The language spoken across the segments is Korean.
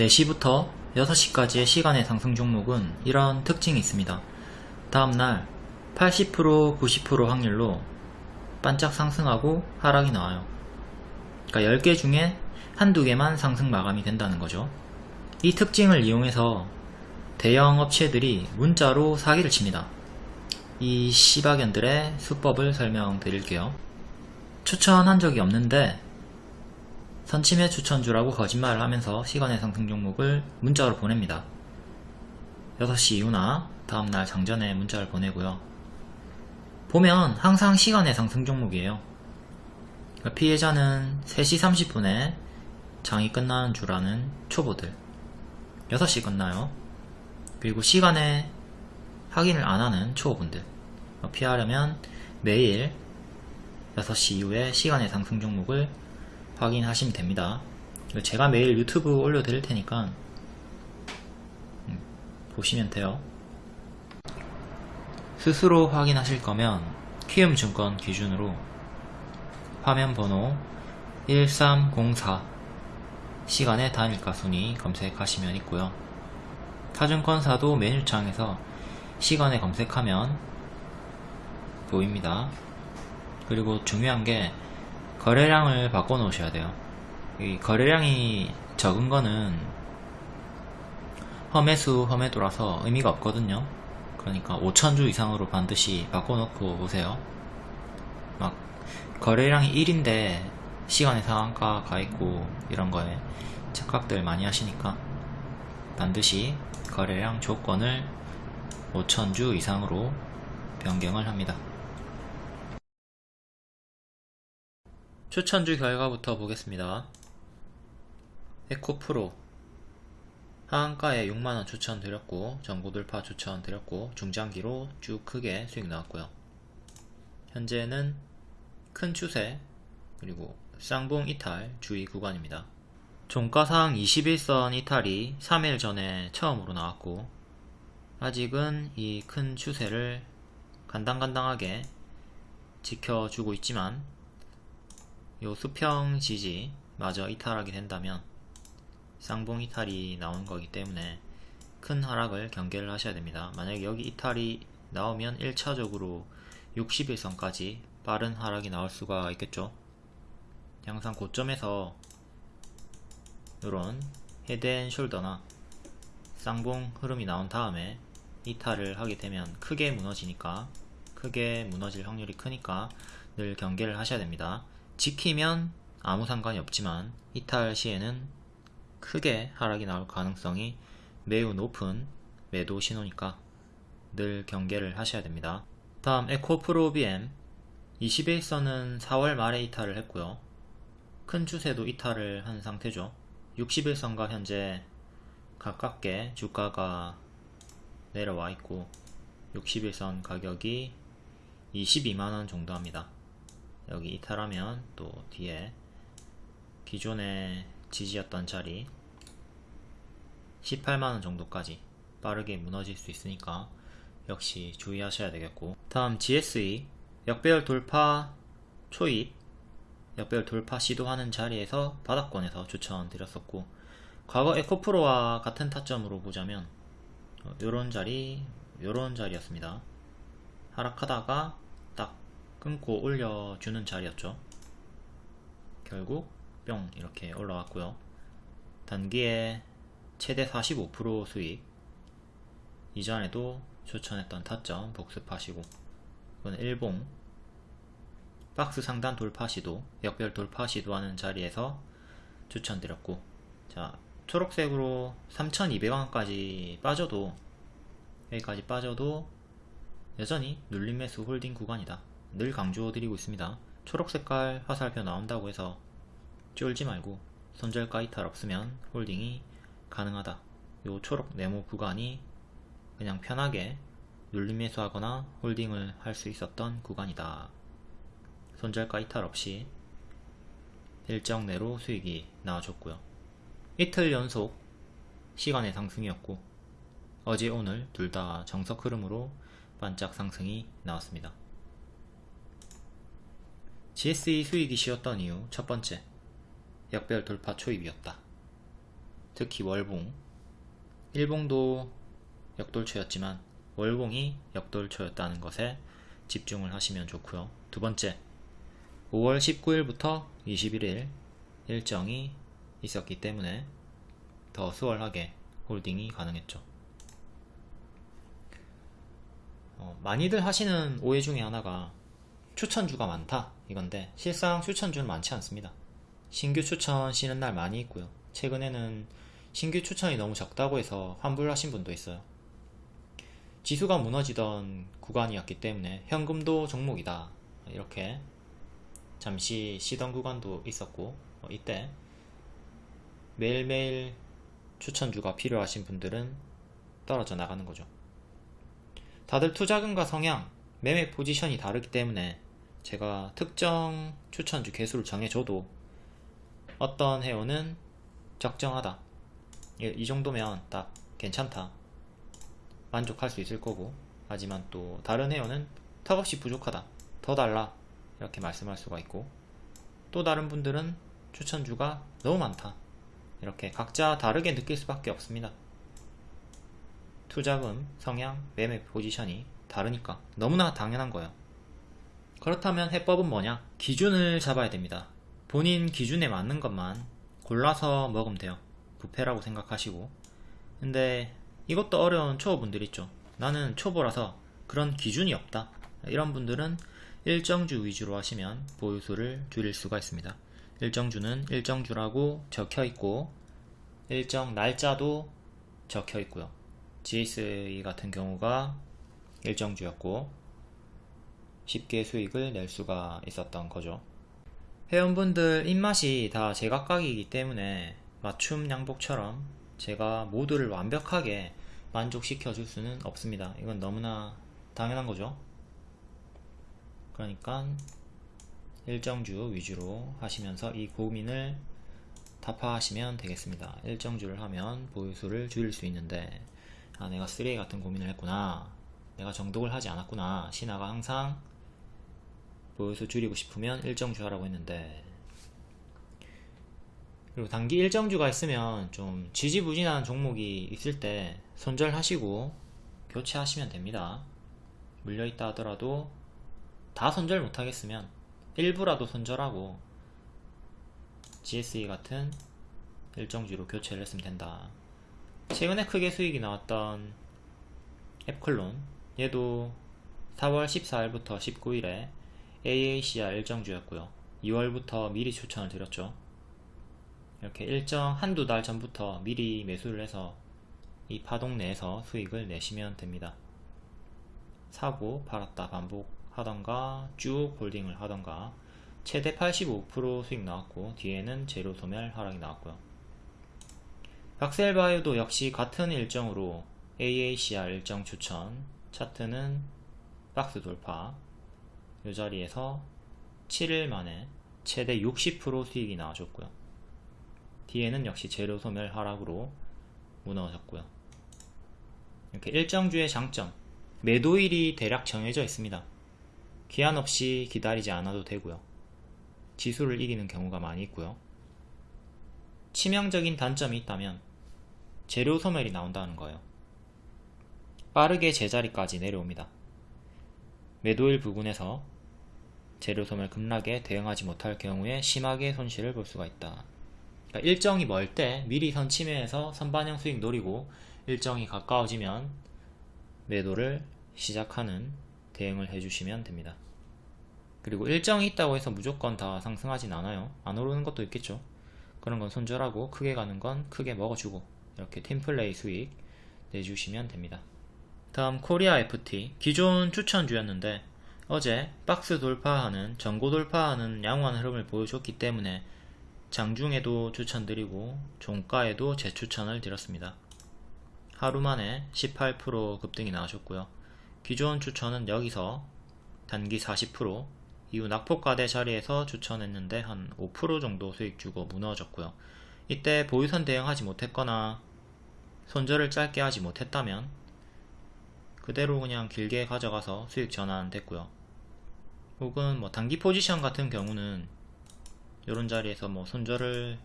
4시부터 6시까지의 시간의 상승 종목은 이런 특징이 있습니다. 다음날 80% 90% 확률로 반짝 상승하고 하락이 나와요. 그러니까 10개 중에 한두 개만 상승 마감이 된다는 거죠. 이 특징을 이용해서 대형 업체들이 문자로 사기를 칩니다. 이 시바견들의 수법을 설명드릴게요. 추천한 적이 없는데 선침해 추천주라고 거짓말을 하면서 시간의 상승 종목을 문자로 보냅니다. 6시 이후나 다음날 장전에 문자를 보내고요. 보면 항상 시간의 상승 종목이에요. 그러니까 피해자는 3시 30분에 장이 끝나는 줄 아는 초보들 6시 끝나요. 그리고 시간에 확인을 안 하는 초보분들 피하려면 매일 6시 이후에 시간의 상승 종목을 확인하시면 됩니다. 제가 매일 유튜브 올려드릴 테니까 음, 보시면 돼요. 스스로 확인하실 거면 키움증권 기준으로 화면 번호 1304 시간의 단일가 순위 검색하시면 있고요. 타증권사도 메뉴창에서 시간에 검색하면 보입니다. 그리고 중요한 게 거래량을 바꿔 놓으셔야 돼요. 이 거래량이 적은 거는 험해수 험해도라서 의미가 없거든요. 그러니까 5천주 이상으로 반드시 바꿔 놓고 오세요. 막 거래량이 1인데 시간의 상한가 가 있고 이런 거에 착각들 많이 하시니까 반드시 거래량 조건을 5천주 이상으로 변경을 합니다. 추천주 결과부터 보겠습니다. 에코 프로 하한가에 6만원 추천드렸고 정보돌파 추천드렸고 중장기로 쭉 크게 수익 나왔고요. 현재는 큰 추세 그리고 쌍봉 이탈 주의 구간입니다. 종가상 21선 이탈이 3일 전에 처음으로 나왔고 아직은 이 큰 추세를 간당간당하게 지켜주고 있지만 요 수평 지지 마저 이탈하게 된다면 쌍봉 이탈이 나온 거기 때문에 큰 하락을 경계를 하셔야 됩니다. 만약에 여기 이탈이 나오면 1차적으로 60일선까지 빠른 하락이 나올 수가 있겠죠. 양상 고점에서 이런 헤드앤숄더나 쌍봉 흐름이 나온 다음에 이탈을 하게 되면 크게 무너지니까 크게 무너질 확률이 크니까 늘 경계를 하셔야 됩니다. 지키면 아무 상관이 없지만 이탈 시에는 크게 하락이 나올 가능성이 매우 높은 매도 신호니까 늘 경계를 하셔야 됩니다. 다음 에코프로 BM 21선은 4월 말에 이탈을 했고요. 큰 추세도 이탈을 한 상태죠. 61선과 현재 가깝게 주가가 내려와 있고 61선 가격이 22만원 정도 합니다. 여기 이탈하면 또 뒤에 기존의 지지였던 자리 18만원 정도까지 빠르게 무너질 수 있으니까 역시 주의하셔야 되겠고. 다음 GSE 역배열 돌파 초입 역배열 돌파 시도하는 자리에서 바닥권에서 추천드렸었고 과거 에코프로와 같은 타점으로 보자면 요런 자리 요런 자리였습니다. 하락하다가 끊고 올려주는 자리였죠. 결국 뿅 이렇게 올라왔고요. 단기에 최대 45% 수익. 이전에도 추천했던 타점 복습하시고. 이건 일봉. 박스 상단 돌파 시도 역별 돌파 시도하는 자리에서 추천드렸고. 자 초록색으로 3200원까지 빠져도 여기까지 빠져도 여전히 눌림 매수 holding 구간이다 늘 강조드리고 있습니다. 초록 색깔 화살표 나온다고 해서 쫄지 말고 손절가 이탈 없으면 홀딩이 가능하다. 요 초록 네모 구간이 그냥 편하게 눌림 매수하거나 홀딩을 할 수 있었던 구간이다. 손절가 이탈 없이 일정 내로 수익이 나와줬고요. 이틀 연속 시간의 상승이었고 어제 오늘 둘 다 정석 흐름으로 반짝 상승이 나왔습니다. GSE 수익이 쉬었던 이유. 첫 번째, 역별 돌파 초입이었다. 특히 월봉. 일봉도 역돌초였지만 월봉이 역돌초였다는 것에 집중을 하시면 좋고요. 두 번째 5월 19일부터 21일 일정이 있었기 때문에 더 수월하게 홀딩이 가능했죠. 어, 많이들 하시는 오해 중에 하나가 추천주가 많다. 이건데 실상 추천주는 많지 않습니다. 신규 추천 쉬는 날 많이 있고요. 최근에는 신규 추천이 너무 적다고 해서 환불하신 분도 있어요. 지수가 무너지던 구간이었기 때문에 현금도 종목이다. 이렇게 잠시 쉬던 구간도 있었고 어, 이때 매일매일 추천주가 필요하신 분들은 떨어져 나가는 거죠. 다들 투자금과 성향, 매매 포지션이 다르기 때문에 제가 특정 추천주 개수를 정해줘도 어떤 회원은 적정하다. 이 정도면 딱 괜찮다. 만족할 수 있을 거고. 하지만 또 다른 회원은 턱없이 부족하다. 더 달라. 이렇게 말씀할 수가 있고. 또 다른 분들은 추천주가 너무 많다. 이렇게 각자 다르게 느낄 수밖에 없습니다. 투자금, 성향, 매매 포지션이 다르니까. 너무나 당연한 거예요. 그렇다면 해법은 뭐냐? 기준을 잡아야 됩니다. 본인 기준에 맞는 것만 골라서 먹으면 돼요. 부패라고 생각하시고. 근데 이것도 어려운 초보분들 있죠. 나는 초보라서 그런 기준이 없다. 이런 분들은 일정주 위주로 하시면 보유수를 줄일 수가 있습니다. 일정주는 일정주라고 적혀있고 일정 날짜도 적혀있고요. GSA 같은 경우가 일정주였고 쉽게 수익을 낼 수가 있었던 거죠. 회원분들 입맛이 다 제각각이기 때문에 맞춤 양복처럼 제가 모두를 완벽하게 만족시켜 줄 수는 없습니다. 이건 너무나 당연한 거죠. 그러니까 일정주 위주로 하시면서 이 고민을 타파하시면 되겠습니다. 일정주를 하면 보유수를 줄일 수 있는데 아 내가 3A 같은 고민을 했구나 내가 정독을 하지 않았구나. 신화가 항상 보유수 줄이고 싶으면 일정주 하라고 했는데. 그리고 단기 일정주가 있으면 좀 지지부진한 종목이 있을 때 손절하시고 교체하시면 됩니다. 물려있다 하더라도 다 손절 못하겠으면 일부라도 손절하고 GSE 같은 일정주로 교체를 했으면 된다. 최근에 크게 수익이 나왔던 앱클론 얘도 4월 14일부터 19일에 AACR 일정주였고요. 2월부터 미리 추천을 드렸죠. 이렇게 일정 한두 달 전부터 미리 매수를 해서 이 파동 내에서 수익을 내시면 됩니다. 사고 팔았다 반복하던가 쭉 홀딩을 하던가 최대 85% 수익 나왔고 뒤에는 재료 소멸 하락이 나왔고요. 박셀바이오도 역시 같은 일정으로 AACR 일정 추천 차트는 박스 돌파. 이 자리에서 7일 만에 최대 60% 수익이 나와줬고요. 뒤에는 역시 재료 소멸 하락으로 무너졌고요. 이렇게 일정주의 장점 매도일이 대략 정해져 있습니다. 기한 없이 기다리지 않아도 되고요. 지수를 이기는 경우가 많이 있고요. 치명적인 단점이 있다면 재료 소멸이 나온다는 거예요. 빠르게 제자리까지 내려옵니다. 매도일 부근에서 재료 소멸 급락에 대응하지 못할 경우에 심하게 손실을 볼 수가 있다. 그러니까 일정이 멀 때 미리 선침해서 선반영 수익 노리고 일정이 가까워지면 매도를 시작하는 대응을 해주시면 됩니다. 그리고 일정이 있다고 해서 무조건 다 상승하진 않아요. 안 오르는 것도 있겠죠. 그런 건 손절하고 크게 가는 건 크게 먹어주고 이렇게 팀플레이 수익 내주시면 됩니다. 다음 코리아 FT 기존 추천주였는데 어제 박스 돌파하는 전고 돌파하는 양호한 흐름을 보여줬기 때문에 장중에도 추천드리고 종가에도 재추천을 드렸습니다. 하루 만에 18% 급등이 나와줬고요. 기존 추천은 여기서 단기 40% 이후 낙폭과대 자리에서 추천했는데 한 5% 정도 수익 주고 무너졌고요. 이때 보유선 대응하지 못했거나 손절을 짧게 하지 못했다면 그대로 그냥 길게 가져가서 수익 전환 됐고요 혹은 뭐 단기 포지션 같은 경우는 이런 자리에서 뭐 손절을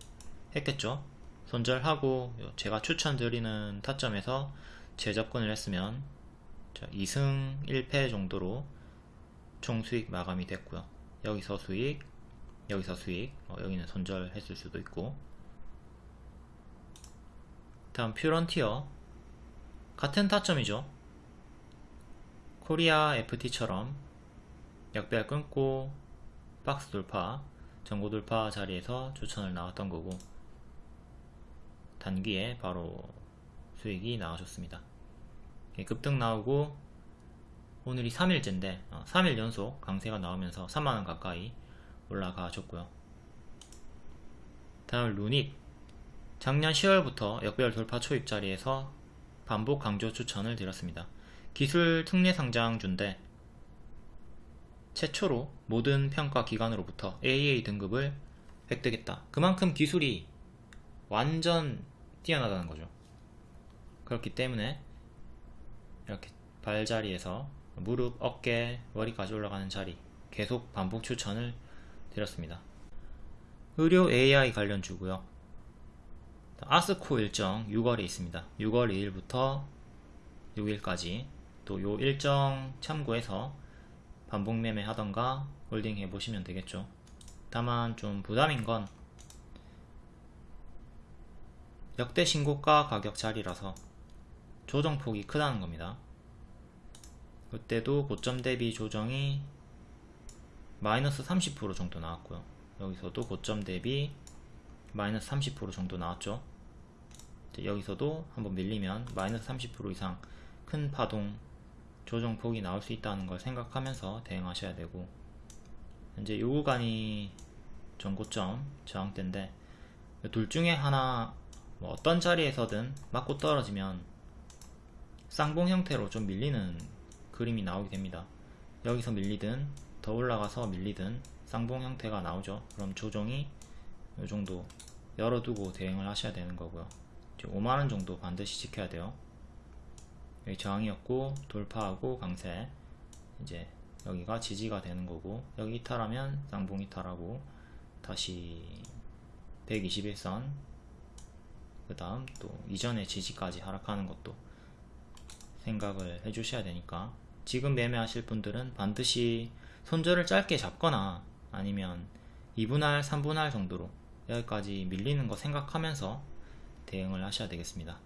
했겠죠 손절하고 제가 추천드리는 타점에서 재접근을 했으면 2승 1패 정도로 총 수익 마감이 됐고요. 여기서 수익, 여기서 수익, 어, 여기는 손절했을 수도 있고 다음 퓨런티어 같은 타점이죠. 코리아 FT처럼 역배열 끊고 박스 돌파, 전고 돌파 자리에서 추천을 나왔던 거고 단기에 바로 수익이 나와줬습니다. 급등 나오고 오늘이 3일째인데 3일 연속 강세가 나오면서 3만원 가까이 올라가 줬고요. 다음 루닛 작년 10월부터 역배열 돌파 초입 자리에서 반복 강조 추천을 드렸습니다. 기술 특례 상장주인데 최초로 모든 평가 기관으로부터 AA 등급을 획득했다. 그만큼 기술이 완전 뛰어나다는 거죠. 그렇기 때문에 이렇게 발자리에서 무릎, 어깨, 머리까지 올라가는 자리 계속 반복 추천을 드렸습니다. 의료 AI 관련 주고요. 아스코 일정 6월에 있습니다. 6월 2일부터 6일까지 또 요 일정 참고해서 반복 매매 하던가 홀딩 해보시면 되겠죠. 다만 좀 부담인 건 역대 신고가 가격 자리라서 조정폭이 크다는 겁니다. 그때도 고점 대비 조정이 마이너스 30% 정도 나왔고요. 여기서도 고점 대비 마이너스 30% 정도 나왔죠. 여기서도 한번 밀리면 마이너스 30% 이상 큰 파동 조정폭이 나올 수 있다는 걸 생각하면서 대응하셔야 되고 현재 요 구간이 전고점 저항대인데 둘 중에 하나 뭐 어떤 자리에서든 맞고 떨어지면 쌍봉 형태로 좀 밀리는 그림이 나오게 됩니다. 여기서 밀리든 더 올라가서 밀리든 쌍봉 형태가 나오죠. 그럼 조정이 이 정도 열어두고 대응을 하셔야 되는 거고요. 5만원 정도 반드시 지켜야 돼요 여기 저항이었고 돌파하고 강세 이제 여기가 지지가 되는 거고 여기 이탈하면 쌍봉 이탈하고 다시 121선 그 다음 또 이전의 지지까지 하락하는 것도 생각을 해 주셔야 되니까 지금 매매하실 분들은 반드시 손절을 짧게 잡거나 아니면 2분할 3분할 정도로 여기까지 밀리는 거 생각하면서 대응을 하셔야 되겠습니다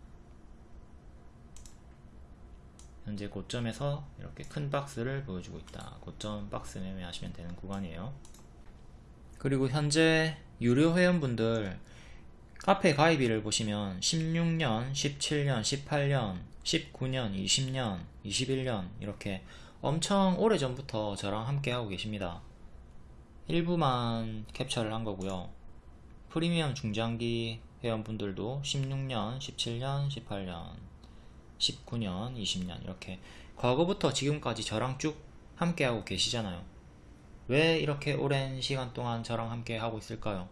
현재 고점에서 이렇게 큰 박스를 보여주고 있다. 고점 박스 매매하시면 되는 구간이에요. 그리고 현재 유료 회원분들 카페 가입일을 보시면 16년, 17년, 18년, 19년, 20년, 21년 이렇게 엄청 오래전부터 저랑 함께 하고 계십니다. 일부만 캡처를 한 거고요. 프리미엄 중장기 회원분들도 16년, 17년, 18년 19년, 20년 이렇게 과거부터 지금까지 저랑 쭉 함께하고 계시잖아요. 왜 이렇게 오랜 시간 동안 저랑 함께 하고 있을까요?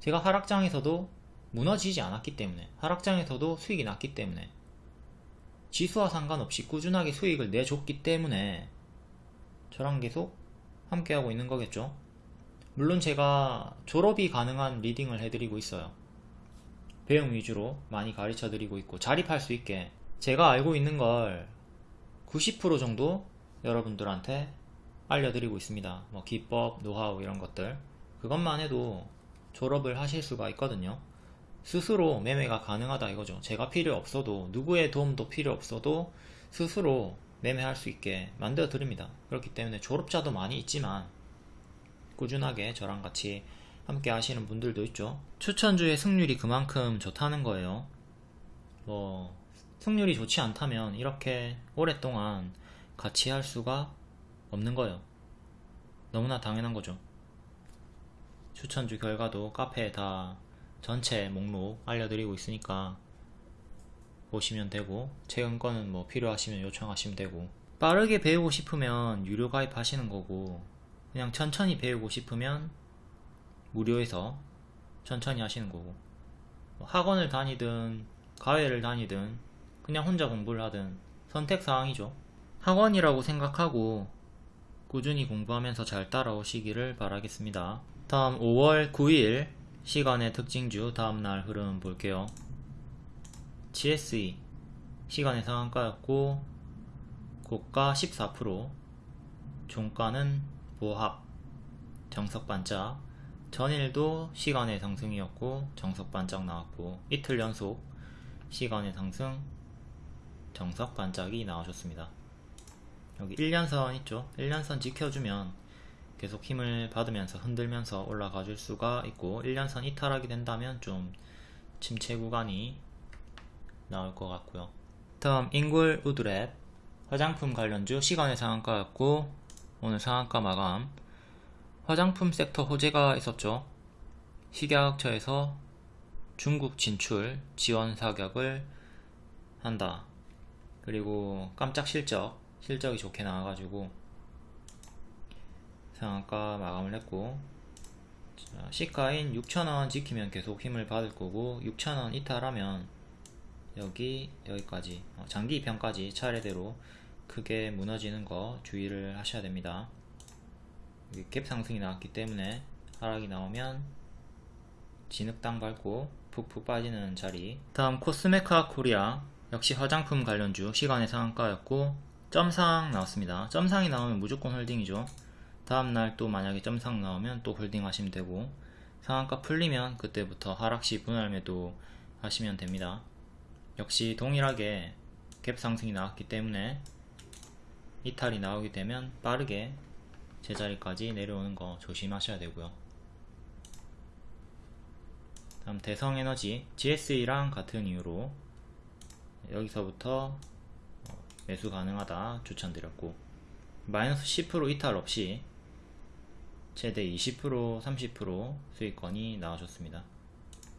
제가 하락장에서도 무너지지 않았기 때문에 하락장에서도 수익이 났기 때문에 지수와 상관없이 꾸준하게 수익을 내줬기 때문에 저랑 계속 함께하고 있는 거겠죠. 물론 제가 졸업이 가능한 리딩을 해드리고 있어요. 배움 위주로 많이 가르쳐 드리고 있고 자립할 수 있게 제가 알고 있는 걸 90% 정도 여러분들한테 알려드리고 있습니다. 뭐 기법, 노하우 이런 것들. 그것만 해도 졸업을 하실 수가 있거든요. 스스로 매매가 가능하다 이거죠. 제가 필요 없어도 누구의 도움도 필요 없어도 스스로 매매할 수 있게 만들어 드립니다. 그렇기 때문에 졸업자도 많이 있지만 꾸준하게 저랑 같이 함께 하시는 분들도 있죠. 추천주의 승률이 그만큼 좋다는 거예요. 뭐 승률이 좋지 않다면 이렇게 오랫동안 같이 할 수가 없는 거예요. 너무나 당연한 거죠. 추천주 결과도 카페에 다 전체 목록 알려드리고 있으니까 보시면 되고 최근 거는 뭐 필요하시면 요청하시면 되고. 빠르게 배우고 싶으면 유료 가입하시는 거고 그냥 천천히 배우고 싶으면 무료에서 천천히 하시는 거고. 뭐 학원을 다니든 과외를 다니든 그냥 혼자 공부를 하든 선택사항이죠. 학원이라고 생각하고 꾸준히 공부하면서 잘 따라오시기를 바라겠습니다. 다음 5월 9일 시간의 특징주 다음날 흐름 볼게요. GSE 시간의 상한가였고 고가 14% 종가는 보합 정석 반짝 전일도 시간의 상승이었고 정석 반짝 나왔고 이틀 연속 시간의 상승 정석 반짝이 나와줬습니다. 여기 1년선 있죠? 1년선 지켜주면 계속 힘을 받으면서 흔들면서 올라가 줄 수가 있고 1년선 이탈하게 된다면 좀 침체 구간이 나올 것 같고요. 다음 인굴 우드랩 화장품 관련주 시간의 상한가였고 오늘 상한가 마감 화장품 섹터 호재가 있었죠. 식약처에서 중국 진출 지원 사격을 한다. 그리고 깜짝 실적, 실적이 좋게 나와가지고 상한가 마감을 했고 자, 시가인 6,000원 지키면 계속 힘을 받을 거고 6,000원 이탈하면 여기 여기까지 어, 장기 이평까지 차례대로 크게 무너지는 거 주의를 하셔야 됩니다. 갭 상승이 나왔기 때문에 하락이 나오면 진흙탕 밟고 푹푹 빠지는 자리. 다음 코스메카 코리아. 역시 화장품 관련주 시간외 상한가였고 점상 나왔습니다. 점상이 나오면 무조건 홀딩이죠. 다음날 또 만약에 점상 나오면 또 홀딩 하시면 되고 상한가 풀리면 그때부터 하락시 분할 매도 하시면 됩니다. 역시 동일하게 갭 상승이 나왔기 때문에 이탈이 나오게 되면 빠르게 제자리까지 내려오는 거 조심하셔야 되고요. 다음 대성에너지 GSE랑 같은 이유로 여기서부터 어, 매수 가능하다 추천드렸고 마이너스 10% 이탈 없이 최대 20% 30% 수익권이 나와줬습니다.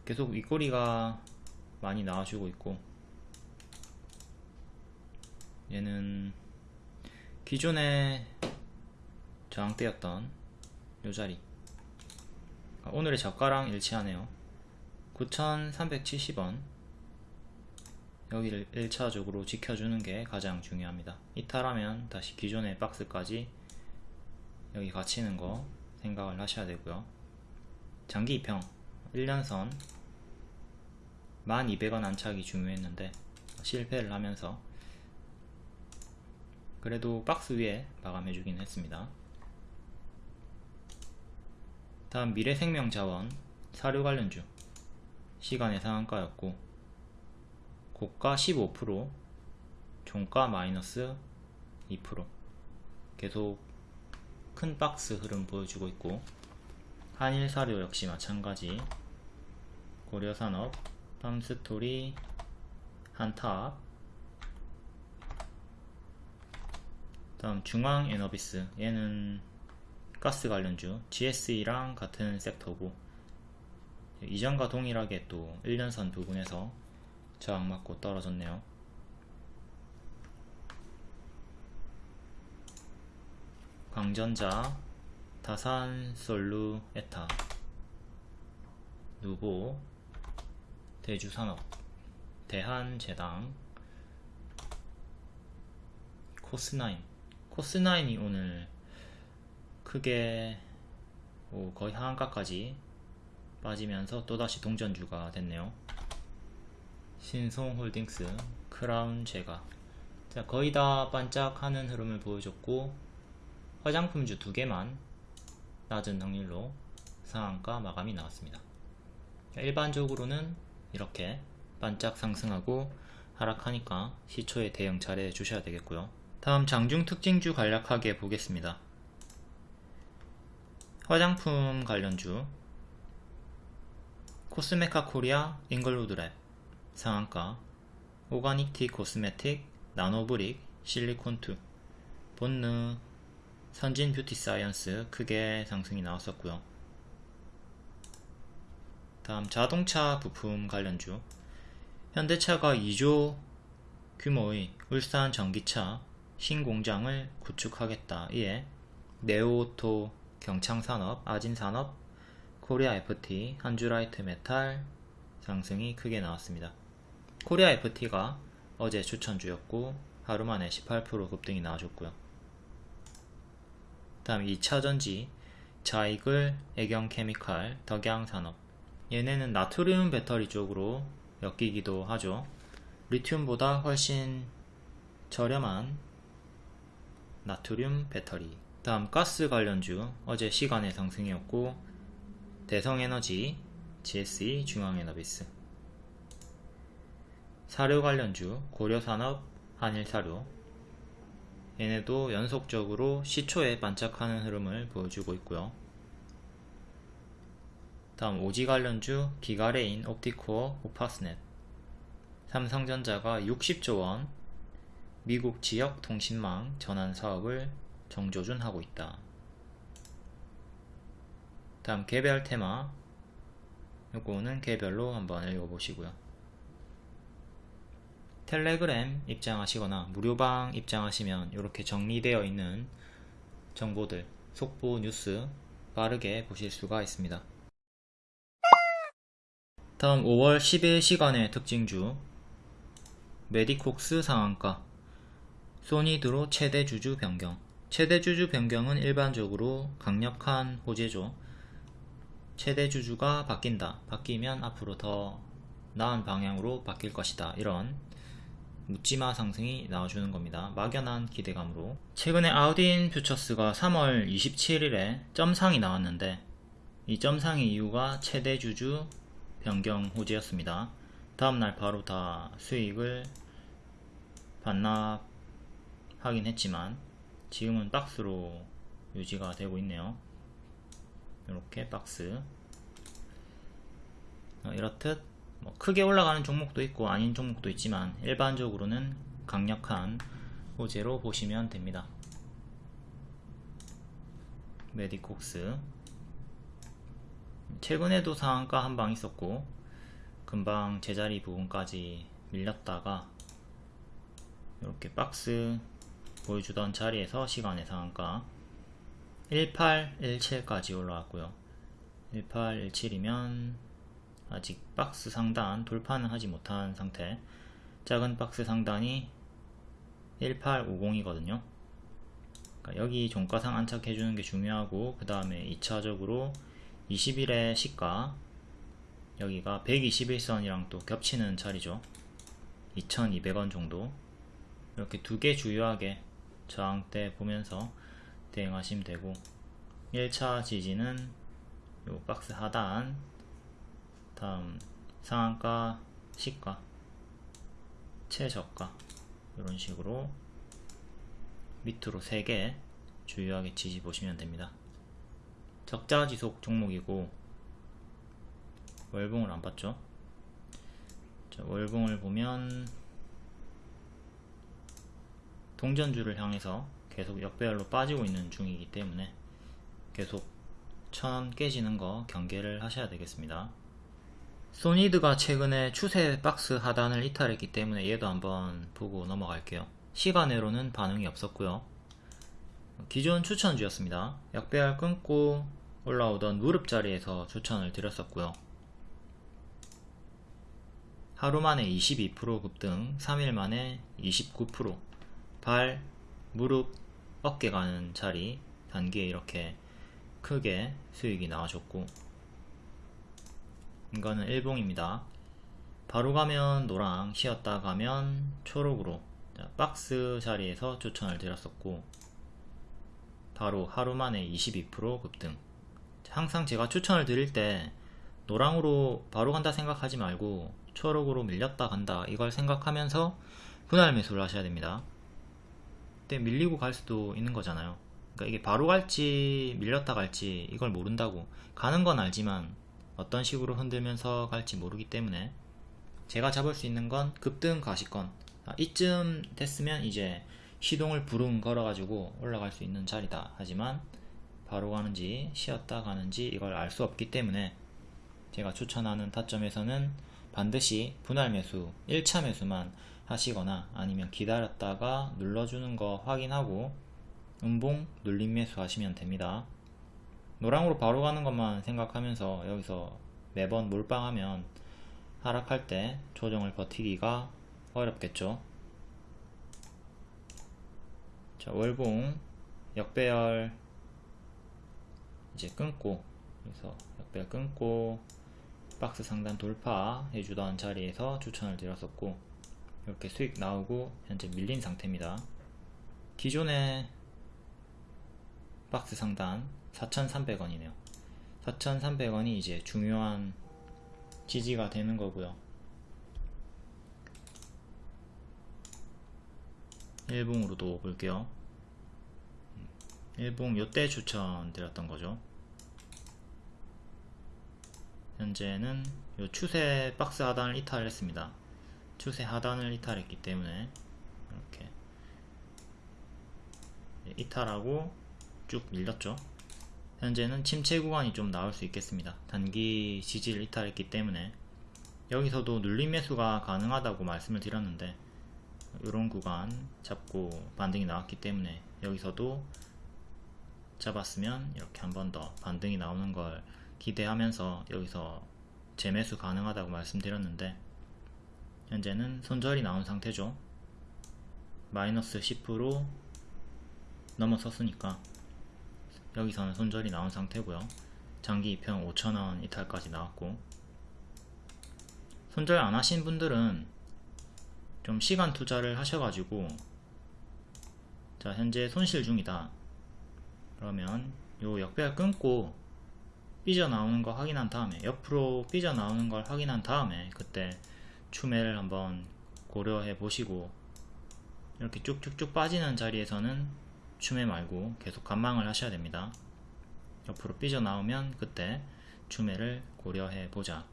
계속 윗꼬리가 많이 나와주고 있고 얘는 기존에 저항대였던 요 자리. 아, 오늘의 저가랑 일치하네요. 9370원. 여기를 1차적으로 지켜주는 게 가장 중요합니다. 이탈하면 다시 기존의 박스까지 여기 갇히는 거 생각을 하셔야 되고요. 장기 입형 1년선 1200원 안착이 중요했는데 실패를 하면서 그래도 박스 위에 마감해 주긴 했습니다 다음 미래생명자원 사료 관련주 시간의 상한가였고 고가 15% 종가 마이너스 2% 계속 큰 박스 흐름 보여주고 있고 한일사료 역시 마찬가지. 고려산업 팜스토리 한탑 다음 중앙에너비스. 얘는 가스 관련주 GSE랑 같은 섹터고 이전과 동일하게 또 1년선 부분에서 저항 맞고 떨어졌네요. 광전자 다산 솔루 에타 누보 대주산업 대한제당 코스나인. 코스나인이 오늘 크게 거의 하한가까지 빠지면서 또다시 동전주가 됐네요. 신송홀딩스 크라운 제가. 자, 거의 다 반짝하는 흐름을 보여줬고 화장품주 두 개만 낮은 확률로 상한가 마감이 나왔습니다. 일반적으로는 이렇게 반짝 상승하고 하락하니까 시초에 대응 잘 해 주셔야 되겠고요. 다음 장중 특징주 간략하게 보겠습니다 화장품 관련주. 코스메카 코리아 잉글우드랩. 상한가. 오가닉 티 코스메틱 나노브릭 실리콘2 본느 선진 뷰티 사이언스. 크게 상승이 나왔었고요. 다음 자동차 부품 관련주. 현대차가 2조 규모의 울산 전기차 신공장을 구축하겠다. 이에 네오오토 경창산업 아진산업 코리아 FT 한주라이트 메탈 상승이 크게 나왔습니다 코리아 FT가 어제 추천주였고 하루 만에 18% 급등이 나와줬고요 다음 2차전지 자이글 애경케미칼 덕양산업 얘네는 나트륨 배터리 쪽으로 엮이기도 하죠. 리튬보다 훨씬 저렴한 나트륨 배터리. 다음 가스 관련주 어제 시간의 상승이었고 대성에너지, GSE, 중앙에너비스. 사료 관련주 고려산업, 한일사료. 얘네도 연속적으로 시초에 반짝하는 흐름을 보여주고 있고요. 다음 오지 관련주 기가레인, 옵티코어, 오파스넷. 삼성전자가 60조원 미국 지역 통신망 전환 사업을 정조준 하고 있다. 다음 개별 테마 요거는 개별로 한번 읽어보시고요. 텔레그램 입장하시거나 무료방 입장하시면 이렇게 정리되어 있는 정보들 속보 뉴스 빠르게 보실 수가 있습니다. 다음 5월 10일 시간의 특징주 메디콕스 상한가 소니드로 최대 주주 변경 최대 주주 변경은 일반적으로 강력한 호재죠. 최대 주주가 바뀐다. 바뀌면 앞으로 더 나은 방향으로 바뀔 것이다. 이런 묻지마 상승이 나와주는 겁니다. 막연한 기대감으로. 최근에 아우딘 퓨처스가 3월 27일에 점상이 나왔는데 이 점상의 이유가 최대 주주 변경 호재였습니다. 다음날 바로 다 수익을 반납하긴 했지만 지금은 박스로 유지가 되고 있네요. 이렇게 박스. 어, 이렇듯 뭐 크게 올라가는 종목도 있고 아닌 종목도 있지만 일반적으로는 강력한 호재로 보시면 됩니다. 메디콕스. 최근에도 상한가 한 방 있었고 금방 제자리 부분까지 밀렸다가 이렇게 박스 보여주던 자리에서 시간의 상한가? 1817까지 올라왔고요. 1817이면 아직 박스 상단 돌파는 하지 못한 상태. 작은 박스 상단이 1850이거든요. 그러니까 여기 종가상 안착해주는 게 중요하고 그 다음에 2차적으로 20일의 시가 여기가 121선이랑 또 겹치는 자리죠. 2200원 정도. 이렇게 두 개 주요하게 저항대 보면서 대응하시면 되고 1차 지지는 요 박스 하단 다음 상한가 시가 최저가 이런 식으로 밑으로 3개 주요하게 지지 보시면 됩니다. 적자 지속 종목이고 월봉을 안 봤죠? 자, 월봉을 보면 동전주를 향해서 계속 역배열로 빠지고 있는 중이기 때문에 계속 천 깨지는 거 경계를 하셔야 되겠습니다. 소니드가 최근에 추세 박스 하단을 이탈했기 때문에 얘도 한번 보고 넘어갈게요. 시간외로는 반응이 없었고요. 기존 추천주였습니다. 약배열 끊고 올라오던 무릎 자리에서 추천을 드렸었고요. 하루 만에 22% 급등 3일 만에 29% 발 무릎, 어깨 가는 자리 단계에 이렇게 크게 수익이 나와줬고 이거는 일봉입니다. 바로 가면 노랑, 쉬었다 가면 초록으로 박스 자리에서 추천을 드렸었고 바로 하루 만에 22% 급등 항상 제가 추천을 드릴 때 노랑으로 바로 간다 생각하지 말고 초록으로 밀렸다 간다 이걸 생각하면서 분할 매수를 하셔야 됩니다. 때 밀리고 갈 수도 있는 거잖아요. 그러니까 이게 바로 갈지 밀렸다 갈지 이걸 모른다고 가는 건 알지만 어떤 식으로 흔들면서 갈지 모르기 때문에 제가 잡을 수 있는 건 급등 가시권. 아, 이쯤 됐으면 이제 시동을 부릉 걸어 가지고 올라갈 수 있는 자리다. 하지만 바로 가는지 쉬었다 가는지 이걸 알 수 없기 때문에 제가 추천하는 타점에서는 반드시 분할 매수 1차 매수만 하시거나 아니면 기다렸다가 눌러주는 거 확인하고 음봉 눌림 매수 하시면 됩니다. 노랑으로 바로 가는 것만 생각하면서 여기서 매번 몰빵하면 하락할 때 조정을 버티기가 어렵겠죠. 자 월봉 역배열 이제 끊고 그래서 역배열 끊고 박스 상단 돌파 해주던 자리에서 추천을 드렸었고 이렇게 수익 나오고 현재 밀린 상태입니다. 기존의 박스 상단 4,300원이네요. 4,300원이 이제 중요한 지지가 되는 거고요. 일봉으로도 볼게요. 일봉 요때 추천 드렸던 거죠. 현재는 요 추세 박스 하단을 이탈했습니다 추세 하단을 이탈했기 때문에 이렇게 이탈하고 쭉 밀렸죠. 현재는 침체 구간이 좀 나올 수 있겠습니다. 단기 지지를 이탈했기 때문에. 여기서도 눌림 매수가 가능하다고 말씀을 드렸는데 이런 구간 잡고 반등이 나왔기 때문에 여기서도 잡았으면 이렇게 한 번 더 반등이 나오는 걸 기대하면서 여기서 재매수 가능하다고 말씀드렸는데 현재는 손절이 나온 상태죠. 마이너스 10% 넘어섰으니까 여기서는 손절이 나온 상태고요. 장기 2평 5천원 이탈까지 나왔고 손절 안 하신 분들은 좀 시간 투자를 하셔가지고 자 현재 손실 중이다. 그러면 요 역배열 끊고 삐져나오는 거 확인한 다음에 옆으로 삐져나오는 걸 확인한 다음에 그때 추매를 한번 고려해 보시고 이렇게 쭉쭉쭉 빠지는 자리에서는 추매 말고 계속 관망을 하셔야 됩니다. 옆으로 삐져나오면 그때 추매를 고려해 보자.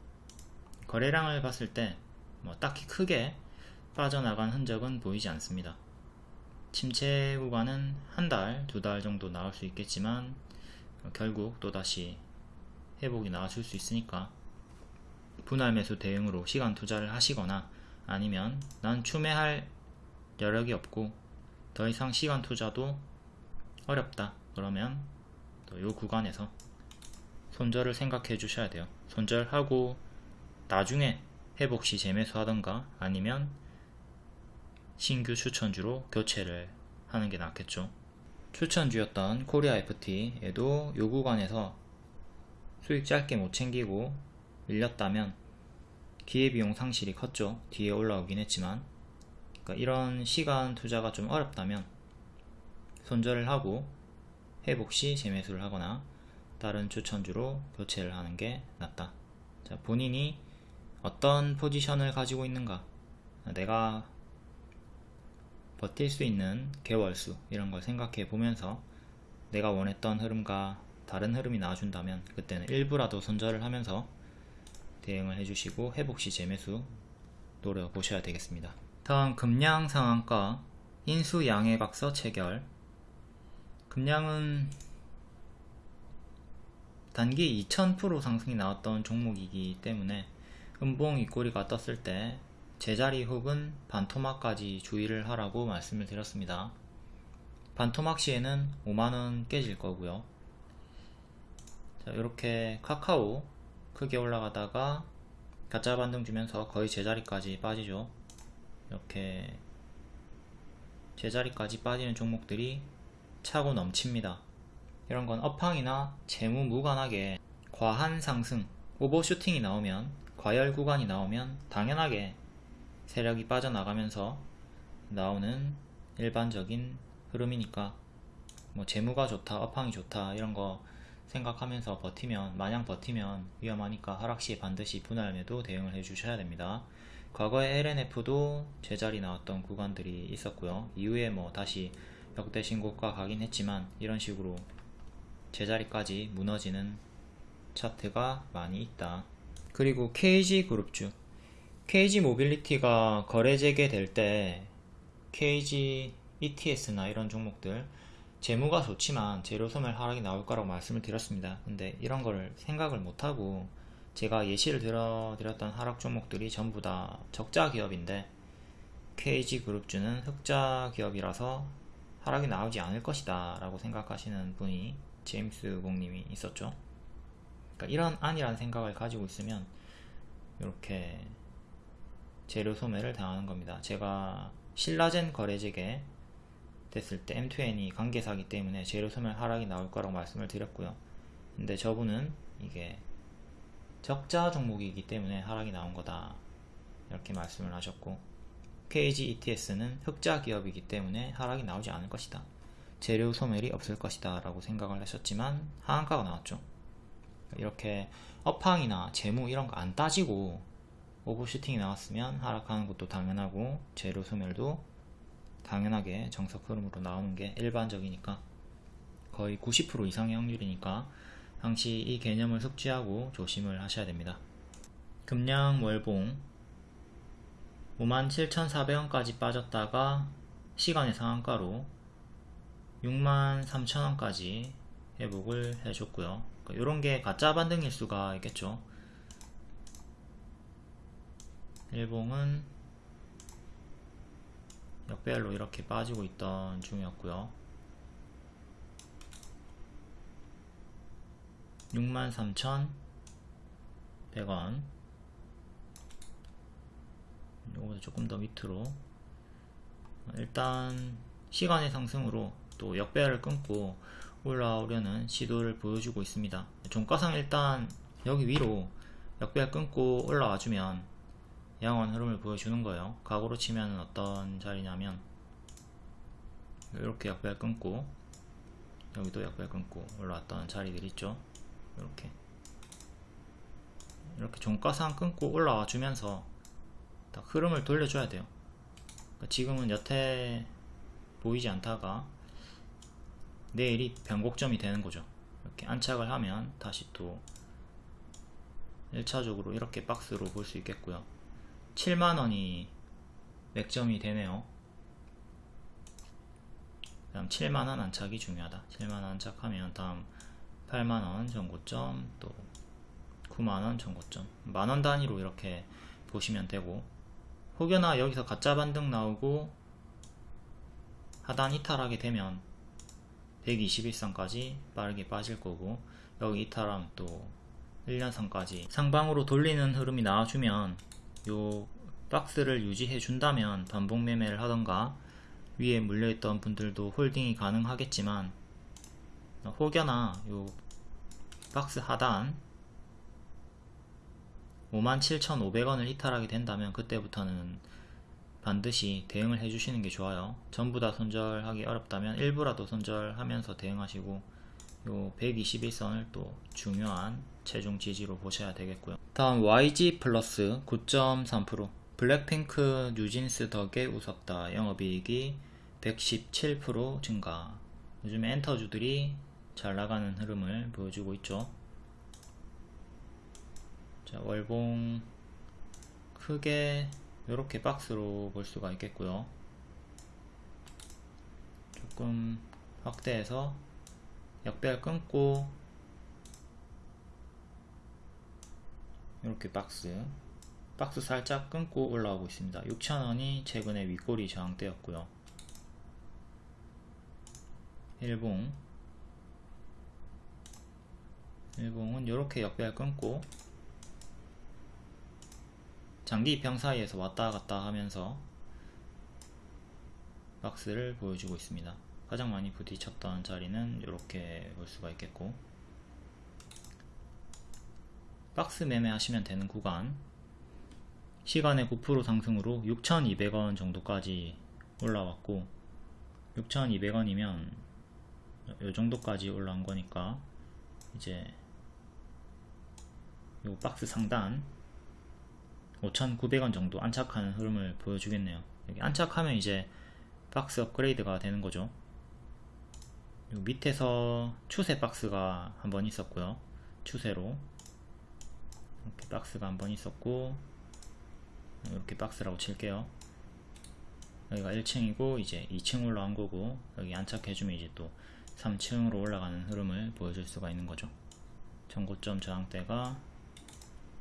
거래량을 봤을 때 뭐 딱히 크게 빠져나간 흔적은 보이지 않습니다. 침체 구간은 한 달, 두 달 정도 나올 수 있겠지만 결국 또다시 회복이 나와줄 수 있으니까 분할 매수 대응으로 시간 투자를 하시거나 아니면 난 추매할 여력이 없고 더 이상 시간 투자도 어렵다. 그러면 또이 구간에서 손절을 생각해 주셔야 돼요. 손절하고 나중에 회복 시 재매수 하던가 아니면 신규 추천주로 교체를 하는 게 낫겠죠. 추천주였던 코리아 FT에도 이 구간에서 수익 짧게 못 챙기고 밀렸다면 기회비용 상실이 컸죠. 뒤에 올라오긴 했지만. 그러니까 이런 시간 투자가 좀 어렵다면 손절을 하고 회복 시 재매수를 하거나 다른 추천주로 교체를 하는 게 낫다. 자, 본인이 어떤 포지션을 가지고 있는가. 내가 버틸 수 있는 개월수 이런 걸 생각해 보면서 내가 원했던 흐름과 다른 흐름이 나와준다면 그때는 일부라도 손절을 하면서 대응을 해주시고 회복시 재매수 노려보셔야 되겠습니다. 다음 금량 상한가 인수 양해 각서 체결 금량은 단기 2000% 상승이 나왔던 종목이기 때문에 음봉 윗꼬리가 떴을 때 제자리 혹은 반토막까지 주의를 하라고 말씀을 드렸습니다. 반토막 시에는 5만원 깨질 거고요. 자, 이렇게 카카오 크게 올라가다가 가짜 반등 주면서 거의 제자리까지 빠지죠. 이렇게 제자리까지 빠지는 종목들이 차고 넘칩니다. 이런 건 업황이나 재무 무관하게 과한 상승, 오버슈팅이 나오면 과열 구간이 나오면 당연하게 세력이 빠져나가면서 나오는 일반적인 흐름이니까 뭐 재무가 좋다 업황이 좋다 이런 거 생각하면서 버티면 마냥 버티면 위험하니까 하락시에 반드시 분할매도 대응을 해 주셔야 됩니다. 과거에 L&F도 제자리 나왔던 구간들이 있었고요. 이후에 뭐 다시 역대 신고가 가긴 했지만 이런 식으로 제자리까지 무너지는 차트가 많이 있다. 그리고 KG그룹주 KG 모빌리티가 거래 재개될 때 KG ETS나 이런 종목들 재무가 좋지만 재료 소멸 하락이 나올 거라고 말씀을 드렸습니다. 근데 이런 걸 생각을 못하고 제가 예시를 들어 드렸던 하락 종목들이 전부 다 적자 기업인데 KG 그룹주는 흑자 기업이라서 하락이 나오지 않을 것이다 라고 생각하시는 분이 제임스 공님이 있었죠. 그러니까 이런 안이라는 생각을 가지고 있으면 이렇게 재료 소매를 당하는 겁니다. 제가 신라젠 거래재개 됐을 때 M2N이 관계사기 때문에 재료 소멸 하락이 나올 거라고 말씀을 드렸고요. 근데 저분은 이게 적자 종목이기 때문에 하락이 나온 거다. 이렇게 말씀을 하셨고 KG ETS는 흑자 기업이기 때문에 하락이 나오지 않을 것이다. 재료 소멸이 없을 것이다 라고 생각을 하셨지만 하한가가 나왔죠. 이렇게 업황이나 재무 이런 거 안 따지고 오버슈팅이 나왔으면 하락하는 것도 당연하고 재료 소멸도 당연하게 정석 흐름으로 나오는 게 일반적이니까 거의 90% 이상의 확률이니까 항시 이 개념을 숙지하고 조심을 하셔야 됩니다. 금량 월봉 57,400원까지 빠졌다가 시간의 상한가로 63,000원까지 회복을 해줬고요. 이런 그러니까 게 가짜 반등일 수가 있겠죠. 일봉은 역배열로 이렇게 빠지고 있던 중이었고요. 63,100원. 요거도 조금 더 밑으로. 일단 시간의 상승으로 또 역배열을 끊고 올라오려는 시도를 보여주고 있습니다. 종가상 일단 여기 위로 역배열 끊고 올라와주면 양원 흐름을 보여주는 거예요. 각오로 치면 어떤 자리냐면 이렇게 약발 끊고 여기도 약발 끊고 올라왔던 자리들 있죠? 이렇게. 이렇게 종가상 끊고 올라와 주면서 딱 흐름을 돌려줘야 돼요. 그러니까 지금은 여태 보이지 않다가 내일이 변곡점이 되는 거죠. 이렇게 안착을 하면 다시 또 1차적으로 이렇게 박스로 볼 수 있겠고요 7만원이 맥점이 되네요. 다음 7만원 안착이 중요하다. 7만원 안착하면 다음 8만원 전고점 또 9만원 전고점. 만원 단위로 이렇게 보시면 되고. 혹여나 여기서 가짜 반등 나오고 하단 이탈하게 되면 121선까지 빠르게 빠질 거고 여기 이탈하면 또 1년선까지 상방으로 돌리는 흐름이 나와주면 요 박스를 유지해 준다면 반복 매매를 하던가 위에 물려있던 분들도 홀딩이 가능하겠지만 혹여나 요 박스 하단 57,500원을 이탈하게 된다면 그때부터는 반드시 대응을 해주시는 게 좋아요. 전부 다 손절하기 어렵다면 일부라도 손절하면서 대응하시고 요 121선을 또 중요한 최종 지지로 보셔야 되겠고요. 다음 YG 플러스 9.3% 블랙핑크 뉴진스 덕에 웃었다. 영업이익이 117% 증가. 요즘 엔터주들이 잘 나가는 흐름을 보여주고 있죠. 자 월봉 크게 이렇게 박스로 볼 수가 있겠고요. 조금 확대해서 역배열 끊고 이렇게 박스 박스 살짝 끊고 올라오고 있습니다. 6,000원이 최근에 윗꼬리 저항대였고요. 일봉. 일봉은 이렇게 역배열 끊고 장기 입형 사이에서 왔다 갔다 하면서 박스를 보여주고 있습니다. 가장 많이 부딪혔던 자리는 이렇게 볼 수가 있겠고 박스 매매 하시면 되는 구간. 시간의 9% 상승으로 6,200원 정도까지 올라왔고 6,200원이면 요 정도까지 올라온 거니까 이제 요 박스 상단 5,900원 정도 안착하는 흐름을 보여주겠네요. 여기 안착하면 이제 박스 업그레이드가 되는 거죠. 밑에서 추세 박스가 한번 있었고요. 추세로 이렇게 박스가 한 번 있었고 이렇게 박스라고 칠게요. 여기가 1층이고 이제 2층 올라간 거고 여기 안착해주면 이제 또 3층으로 올라가는 흐름을 보여줄 수가 있는 거죠. 전고점 저항대가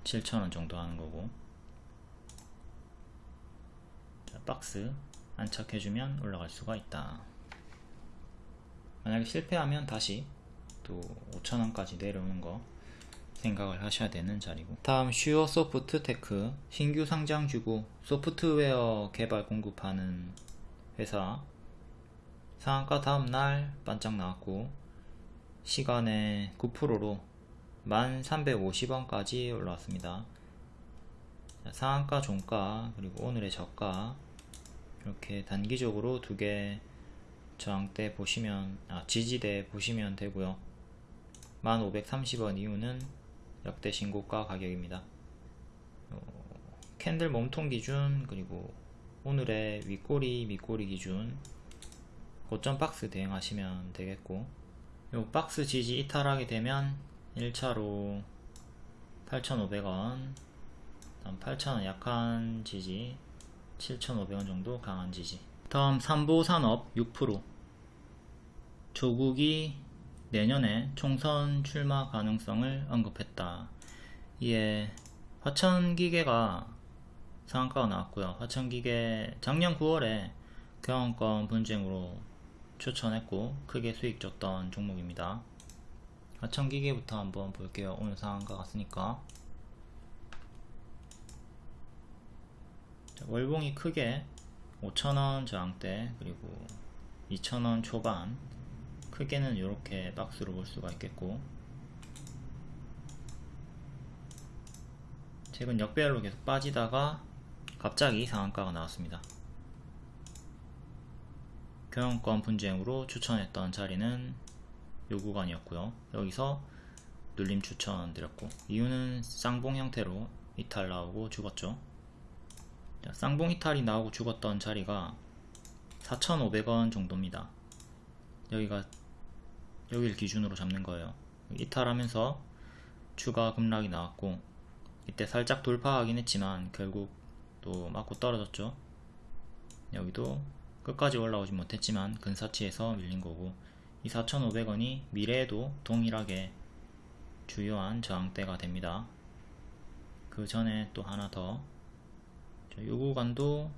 7,000원 정도 하는 거고. 자, 박스 안착해주면 올라갈 수가 있다. 만약에 실패하면 다시 또 5,000원까지 내려오는 거 생각을 하셔야 되는 자리고 다음 슈어 소프트 테크 신규 상장 주고 소프트웨어 개발 공급하는 회사 상한가 다음날 반짝 나왔고 시간외 9%로 1350원까지 올라왔습니다. 자, 상한가, 종가, 그리고 오늘의 저가 이렇게 단기적으로 두 개 저항대 보시면 아 지지대 보시면 되고요. 1530원 이후는 역대 신고가 가격입니다. 어, 캔들 몸통 기준 그리고 오늘의 윗꼬리 밑꼬리 기준 고점 박스 대응하시면 되겠고 요 박스 지지 이탈하게 되면 1차로 8,500원 다음 8,000원 약한 지지 7,500원 정도 강한 지지 다음 삼보산업 6% 조국이 내년에 총선 출마 가능성을 언급했다. 이에 화천기계가 상한가가 나왔고요. 화천기계 작년 9월에 경영권 분쟁으로 추천했고 크게 수익 줬던 종목입니다. 화천기계부터 한번 볼게요. 오늘 상한가 갔으니까 자, 월봉이 크게 5천원 저항대 그리고 2천원 초반 크게는 이렇게 박스로 볼 수가 있겠고 최근 역배열로 계속 빠지다가 갑자기 상한가가 나왔습니다. 경영권 분쟁으로 추천했던 자리는 요 구간이었고요. 여기서 눌림 추천 드렸고 이유는 쌍봉 형태로 이탈 나오고 죽었죠. 자, 쌍봉 이탈이 나오고 죽었던 자리가 4,500원 정도입니다. 여기가 여기를 기준으로 잡는 거예요. 이탈하면서 추가 급락이 나왔고 이때 살짝 돌파하긴 했지만 결국 또 맞고 떨어졌죠. 여기도 끝까지 올라오지 못했지만 근사치에서 밀린 거고 이 4,500원이 미래에도 동일하게 주요한 저항대가 됩니다. 그 전에 또 하나 더. 이 구간도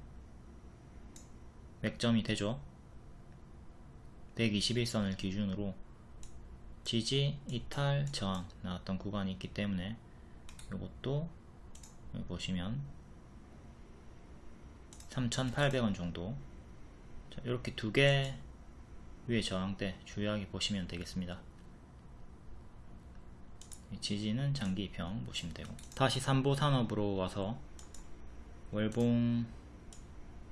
맥점이 되죠. 121선을 기준으로 지지, 이탈, 저항 나왔던 구간이 있기 때문에 이것도 보시면 3,800원 정도. 자, 이렇게 두 개 위에 저항대 주요하게 보시면 되겠습니다. 지지는 장기 입형 보시면 되고. 다시 삼보산업으로 와서 월봉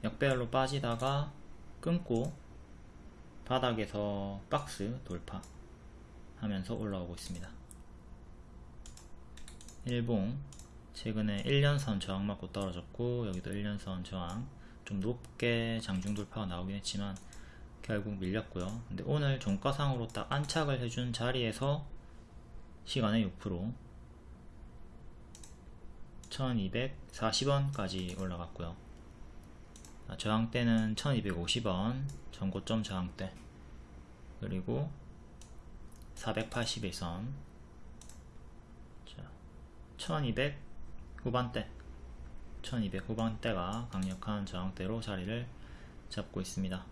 역배열로 빠지다가 끊고 바닥에서 박스 돌파 하면서 올라오고 있습니다. 일봉 최근에 1년선 저항 맞고 떨어졌고 여기도 1년선 저항 좀 높게 장중 돌파가 나오긴 했지만 결국 밀렸고요. 근데 오늘 종가상으로 딱 안착을 해준 자리에서 시간에 6% 1240원까지 올라갔고요. 저항대는 1250원 전고점 저항대 그리고 481선. 자, 1200 후반대. 1200 후반대가 강력한 저항대로 자리를 잡고 있습니다.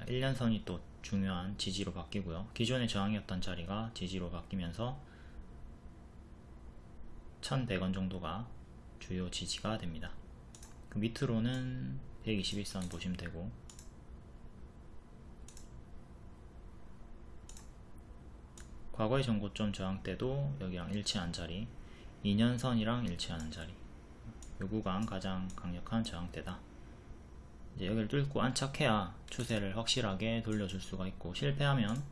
1년선이 또 중요한 지지로 바뀌고요. 기존의 저항이었던 자리가 지지로 바뀌면서 1100원 정도가 주요 지지가 됩니다. 그 밑으로는 121선 보시면 되고 과거의 전고점 저항 때도 여기랑 일치한 자리 2년선이랑 일치하는 자리. 요 구간 가장 강력한 저항대다. 이제 여기를 뚫고 안착해야 추세를 확실하게 돌려줄 수가 있고 실패하면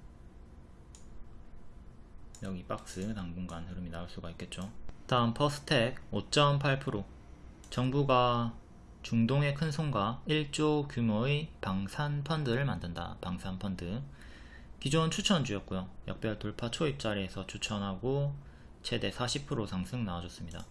여기 박스 당분간 흐름이 나올 수가 있겠죠. 다음 퍼스텍 5.8% 정부가 중동의 큰 손과 1조 규모의 방산 펀드를 만든다. 방산 펀드 기존 추천주였고요. 역별 돌파 초입 자리에서 추천하고 최대 40% 상승 나와줬습니다.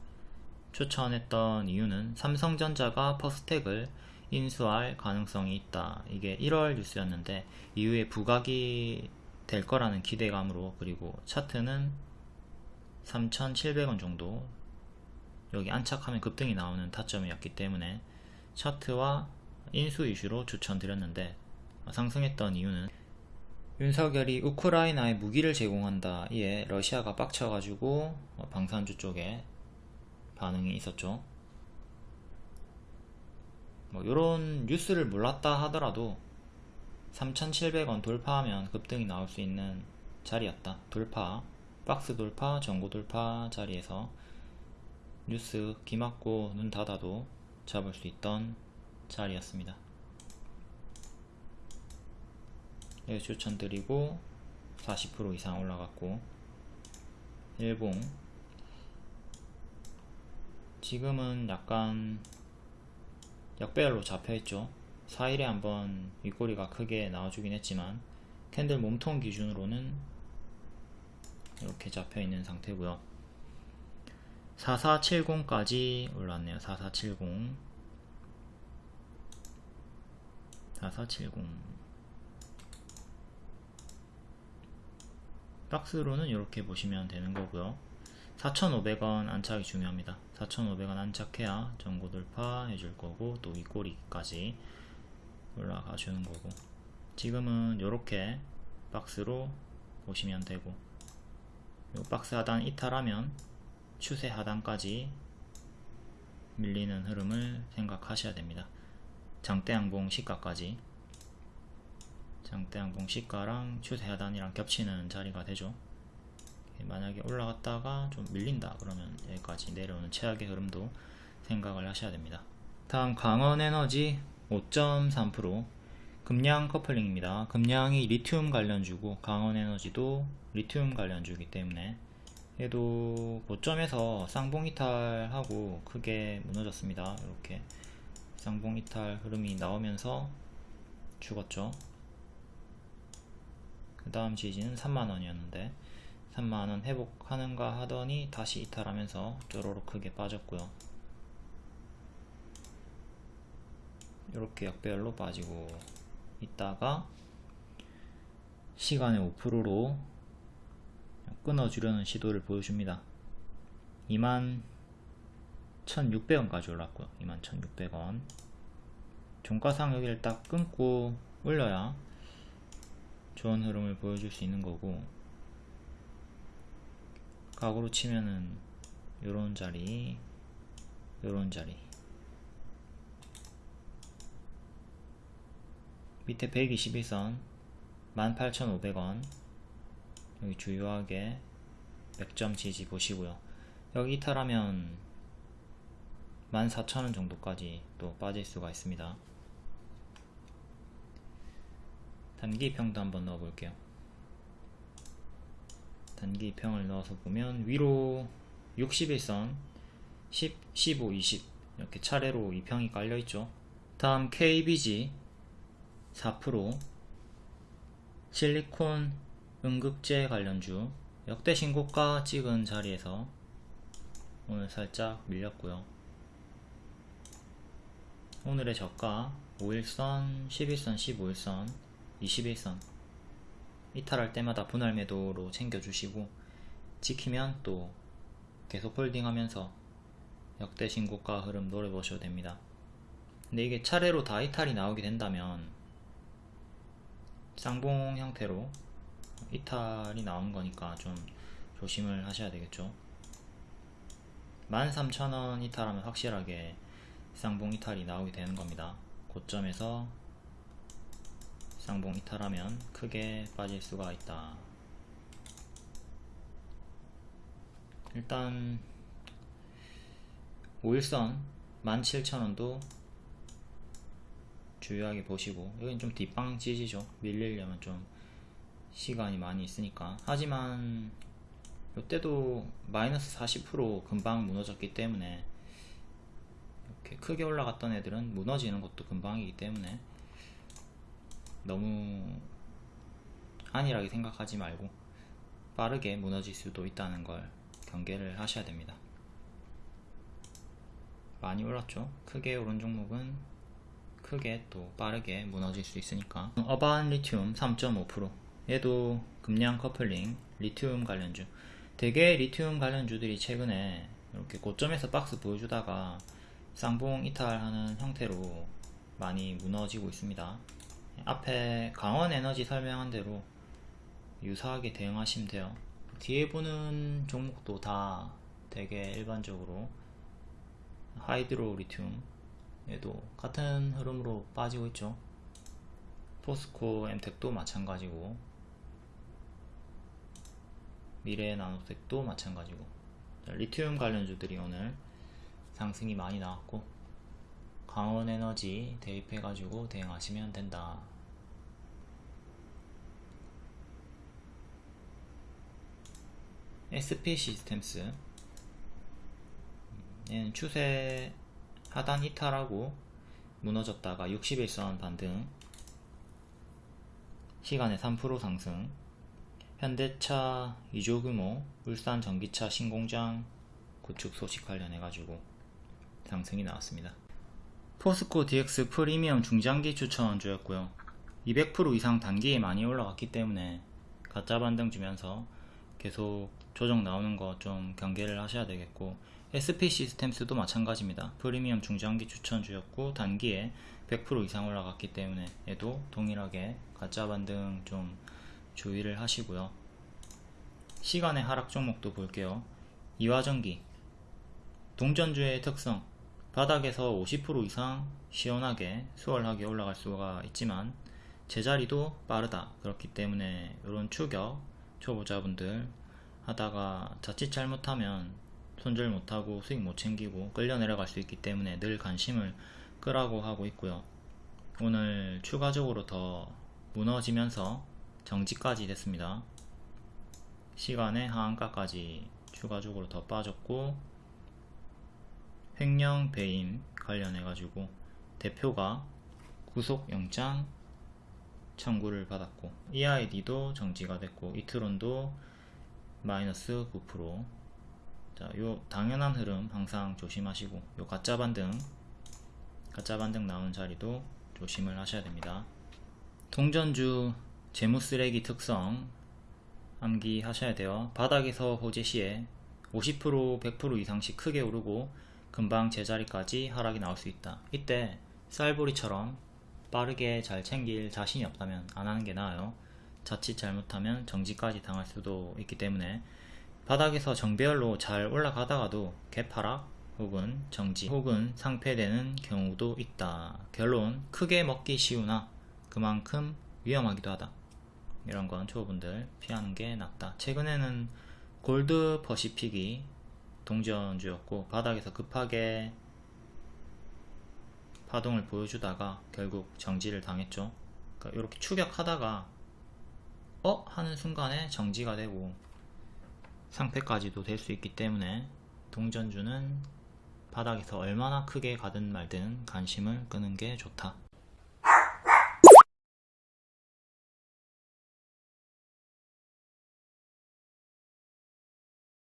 추천했던 이유는 삼성전자가 퍼스텍을 인수할 가능성이 있다. 이게 1월 뉴스였는데 이후에 부각이 될 거라는 기대감으로 그리고 차트는 3,700원 정도 여기 안착하면 급등이 나오는 타점이었기 때문에 차트와 인수 이슈로 추천드렸는데 상승했던 이유는 윤석열이 우크라이나에 무기를 제공한다. 이에 러시아가 빡쳐가지고 어, 방산주 쪽에 반응이 있었죠. 뭐 이런 뉴스를 몰랐다 하더라도 3,700원 돌파하면 급등이 나올 수 있는 자리였다. 돌파, 박스 돌파, 전고 돌파 자리에서 뉴스 귀 막고 눈 닫아도 잡을 수 있던 자리였습니다. 여기 추천드리고 40% 이상 올라갔고. 일봉. 지금은 약간 역배열로 잡혀있죠. 4일에 한번 윗꼬리가 크게 나와주긴 했지만 캔들 몸통 기준으로는 이렇게 잡혀있는 상태고요. 4470까지 올랐네요. 4470 4470 박스로는 이렇게 보시면 되는 거고요. 4,500원 안착이 중요합니다. 4,500원 안착해야 전고 돌파 해줄 거고 또 윗꼬리까지 올라가 주는 거고. 지금은 이렇게 박스로 보시면 되고 요 박스 하단 이탈하면 추세 하단까지 밀리는 흐름을 생각하셔야 됩니다. 장대양봉 시가까지 장대양봉 시가랑 추세 하단이랑 겹치는 자리가 되죠. 만약에 올라갔다가 좀 밀린다 그러면 여기까지 내려오는 최악의 흐름도 생각을 하셔야 됩니다. 다음 강원에너지 5.3% 금량 커플링입니다. 금량이 리튬 관련주고 강원에너지도 리튬 관련주이기 때문에 얘도 고점에서 쌍봉이탈하고 크게 무너졌습니다. 이렇게 쌍봉이탈 흐름이 나오면서 죽었죠 그 다음 지지는 3만원이었는데 3만원 회복하는가 하더니 다시 이탈하면서 쪼로록 크게 빠졌고요. 이렇게 역배열로 빠지고 있다가 시간의 5%로 끊어주려는 시도를 보여줍니다. 2만 1600원까지 올랐고요. 2만 1600원. 종가상 여기를 딱 끊고 올려야 좋은 흐름을 보여줄 수 있는 거고 각으로 치면은 요런 자리 요런 자리. 밑에 121선 18,500원. 여기 주요하게 100점 지지 보시고요. 여기 이탈하면 14,000원 정도까지 또 빠질 수가 있습니다 단기평도 한번 넣어 볼게요. 단기평을 넣어서 보면 위로 61선 10, 15, 20 이렇게 차례로 이 평이 깔려 있죠. 다음 KBG 4% 실리콘 응급제 관련주 역대 신고가 찍은 자리에서 오늘 살짝 밀렸고요. 오늘의 저가 5일선, 11선, 15일선, 21선. 이탈할 때마다 분할 매도로 챙겨주시고 지키면 또 계속 홀딩하면서 역대 신고가 흐름 노려보셔도 됩니다. 근데 이게 차례로 다 이탈이 나오게 된다면 쌍봉 형태로 이탈이 나온 거니까 좀 조심을 하셔야 되겠죠. 13,000원 이탈하면 확실하게 쌍봉 이탈이 나오게 되는 겁니다. 고점에서 쌍봉 이탈하면 크게 빠질 수가 있다. 일단 5일선 17,000원도 주요하게 보시고 여긴 좀 뒷방 찌지죠? 밀리려면 좀 시간이 많이 있으니까. 하지만 이때도 마이너스 40% 금방 무너졌기 때문에 이렇게 크게 올라갔던 애들은 무너지는 것도 금방이기 때문에 너무 안일하게 생각하지 말고 빠르게 무너질 수도 있다는 걸 경계를 하셔야 됩니다. 많이 올랐죠? 크게 오른 종목은 크게 또 빠르게 무너질 수 있으니까. 어반 리튬 3.5% 얘도 금량 커플링 리튬 관련주. 대개 리튬 관련주들이 최근에 이렇게 고점에서 박스 보여주다가 쌍봉 이탈하는 형태로 많이 무너지고 있습니다 앞에 강원 에너지 설명한 대로 유사하게 대응하시면 돼요. 뒤에 보는 종목도 다 되게 일반적으로 하이드로 리튬 얘도 같은 흐름으로 빠지고 있죠. 포스코 엠텍도 마찬가지고 미래의 나노색도 마찬가지고. 자, 리튬 관련주들이 오늘 상승이 많이 나왔고 강원에너지 대입해가지고 대응하시면 된다. SP 시스템스 얘는 추세 하단 이탈하고 무너졌다가 61선 반등 시간에 3% 상승 현대차 2조 규모 울산 전기차 신공장 구축 소식 관련해 가지고 상승이 나왔습니다. 포스코 DX 프리미엄 중장기 추천주였고요. 200% 이상 단기에 많이 올라갔기 때문에 가짜 반등 주면서 계속 조정 나오는 거 좀 경계를 하셔야 되겠고 SP 시스템스도 마찬가지입니다. 프리미엄 중장기 추천주였고 단기에 100% 이상 올라갔기 때문에 얘도 동일하게 가짜 반등 좀 주의를 하시고요. 시간의 하락 종목도 볼게요. 이화전기 동전주의 특성 바닥에서 50% 이상 시원하게 수월하게 올라갈 수가 있지만 제자리도 빠르다 그렇기 때문에 이런 추격 초보자분들 하다가 자칫 잘못하면 손절 못하고 수익 못 챙기고 끌려 내려갈 수 있기 때문에 늘 관심을 끄라고 하고 있고요. 오늘 추가적으로 더 무너지면서 정지까지 됐습니다. 시간의 하한가까지 추가적으로 더 빠졌고 횡령 배임 관련해 가지고 대표가 구속영장 청구를 받았고 EID도 정지가 됐고 이트론도 마이너스 9% 자, 요 당연한 흐름 항상 조심하시고 요 가짜 반등 가짜 반등 나오는 자리도 조심을 하셔야 됩니다. 동전주 재무 쓰레기 특성 암기하셔야 돼요. 바닥에서 호재 시에 50% 100% 이상씩 크게 오르고 금방 제자리까지 하락이 나올 수 있다. 이때 쌀보리처럼 빠르게 잘 챙길 자신이 없다면 안 하는 게 나아요. 자칫 잘못하면 정지까지 당할 수도 있기 때문에 바닥에서 정배열로 잘 올라가다가도 개파락 혹은 정지 혹은 상패되는 경우도 있다. 결론 크게 먹기 쉬우나 그만큼 위험하기도 하다. 이런 건 초보분들 피하는 게 낫다. 최근에는 골드 퍼시픽이 동전주였고 바닥에서 급하게 파동을 보여주다가 결국 정지를 당했죠. 그러니까 이렇게 추격하다가 어? 하는 순간에 정지가 되고 상패까지도 될 수 있기 때문에 동전주는 바닥에서 얼마나 크게 가든 말든 관심을 끄는 게 좋다.